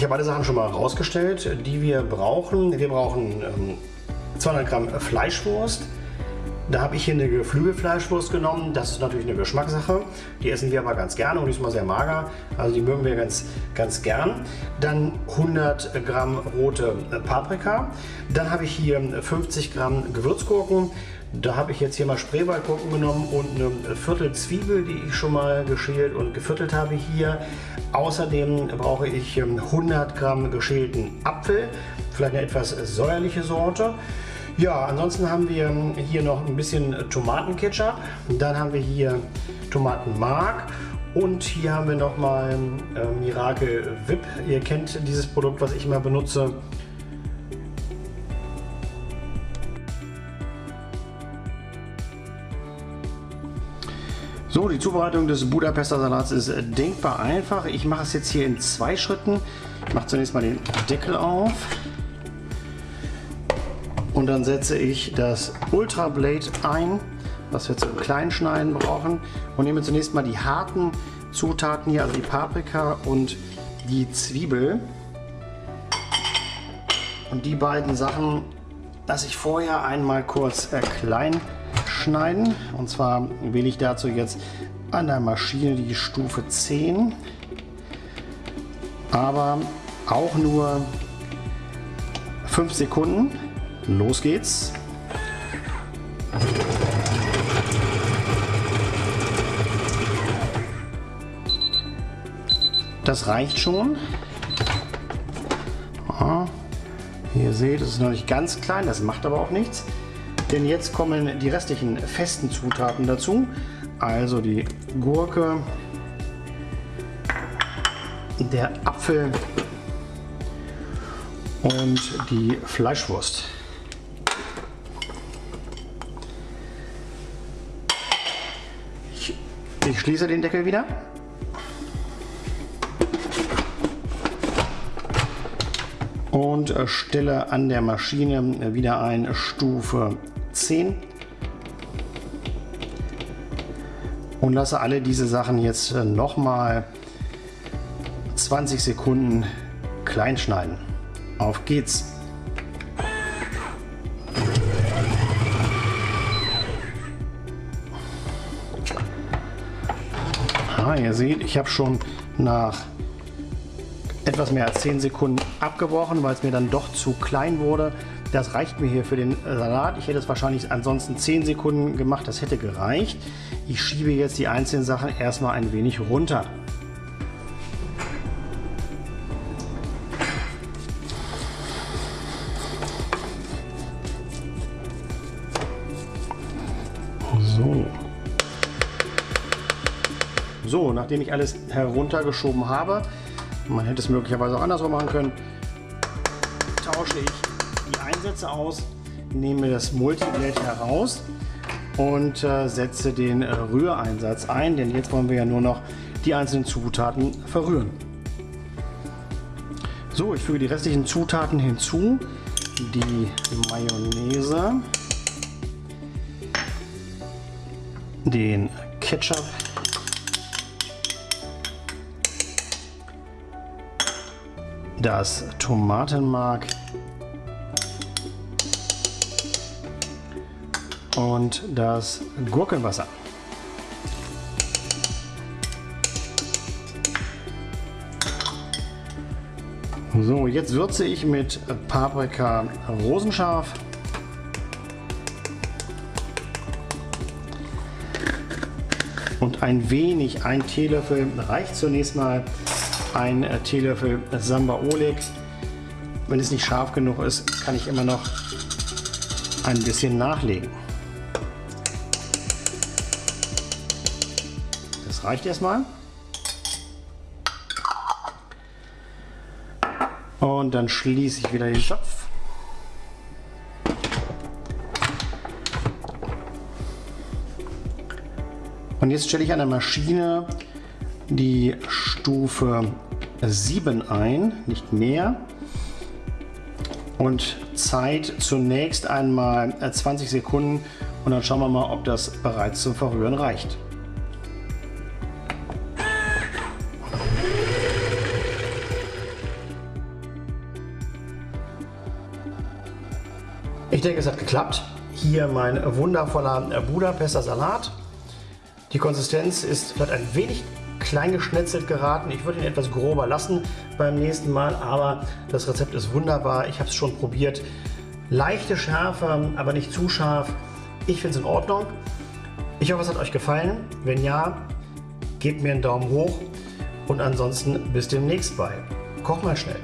Ich habe alle Sachen schon mal rausgestellt, die wir brauchen. Wir brauchen ähm, 200 Gramm Fleischwurst. Da habe ich hier eine Geflügelfleischwurst genommen. Das ist natürlich eine Geschmackssache. Die essen wir aber ganz gerne und die ist mal sehr mager. Also die mögen wir ganz, ganz gern. Dann 100 Gramm rote Paprika. Dann habe ich hier 50 Gramm Gewürzgurken. Da habe ich jetzt hier mal Spreewaldgurken genommen und eine Viertel Zwiebel, die ich schon mal geschält und geviertelt habe hier. Außerdem brauche ich 100 Gramm geschälten Apfel, vielleicht eine etwas säuerliche Sorte. Ja, ansonsten haben wir hier noch ein bisschen Tomatenketchup. Dann haben wir hier Tomatenmark und hier haben wir nochmal äh, Miracle Whip. Ihr kennt dieses Produkt, was ich immer benutze. So, die Zubereitung des Budapester Salats ist denkbar einfach. Ich mache es jetzt hier in zwei Schritten. Ich mache zunächst mal den Deckel auf. Und dann setze ich das Ultra Blade ein, was wir zum Kleinschneiden brauchen. Und nehme zunächst mal die harten Zutaten hier, also die Paprika und die Zwiebel. Und die beiden Sachen lasse ich vorher einmal kurz äh, klein schneiden. Und zwar wähle ich dazu jetzt an der Maschine die Stufe 10. Aber auch nur 5 Sekunden. Los geht's. Das reicht schon. Aha. Wie ihr seht, es ist noch nicht ganz klein, das macht aber auch nichts. Denn jetzt kommen die restlichen festen Zutaten dazu. Also die Gurke, der Apfel und die Fleischwurst. Ich schließe den Deckel wieder. und stelle an der Maschine wieder ein Stufe 10 und lasse alle diese Sachen jetzt nochmal 20 Sekunden klein schneiden. Auf geht's! Ah, ihr seht, ich habe schon nach etwas mehr als 10 Sekunden abgebrochen, weil es mir dann doch zu klein wurde. Das reicht mir hier für den Salat. Ich hätte es wahrscheinlich ansonsten 10 Sekunden gemacht, das hätte gereicht. Ich schiebe jetzt die einzelnen Sachen erstmal ein wenig runter. So. So, nachdem ich alles heruntergeschoben habe, man hätte es möglicherweise auch andersrum machen können, tausche ich die Einsätze aus, nehme das Multiblade heraus und äh, setze den Rühreinsatz ein, denn jetzt wollen wir ja nur noch die einzelnen Zutaten verrühren. So, ich füge die restlichen Zutaten hinzu. Die Mayonnaise, den Ketchup, das Tomatenmark und das Gurkenwasser. So, jetzt würze ich mit Paprika rosenscharf. Und ein wenig, ein Teelöffel reicht zunächst mal, ein Teelöffel Samba Oleg. Wenn es nicht scharf genug ist, kann ich immer noch ein bisschen nachlegen. Das reicht erstmal. Und dann schließe ich wieder den Topf. Und jetzt stelle ich an der Maschine die Stufe 7 ein, nicht mehr. Und Zeit zunächst einmal äh, 20 Sekunden und dann schauen wir mal, ob das bereits zum Verrühren reicht. Ich denke, es hat geklappt. Hier mein wundervoller Budapester Salat. Die Konsistenz ist vielleicht ein wenig klein geschnetzelt geraten. Ich würde ihn etwas grober lassen beim nächsten Mal, aber das Rezept ist wunderbar. Ich habe es schon probiert. Leichte Schärfe, aber nicht zu scharf. Ich finde es in Ordnung. Ich hoffe, es hat euch gefallen. Wenn ja, gebt mir einen Daumen hoch und ansonsten bis demnächst bei Koch mal schnell.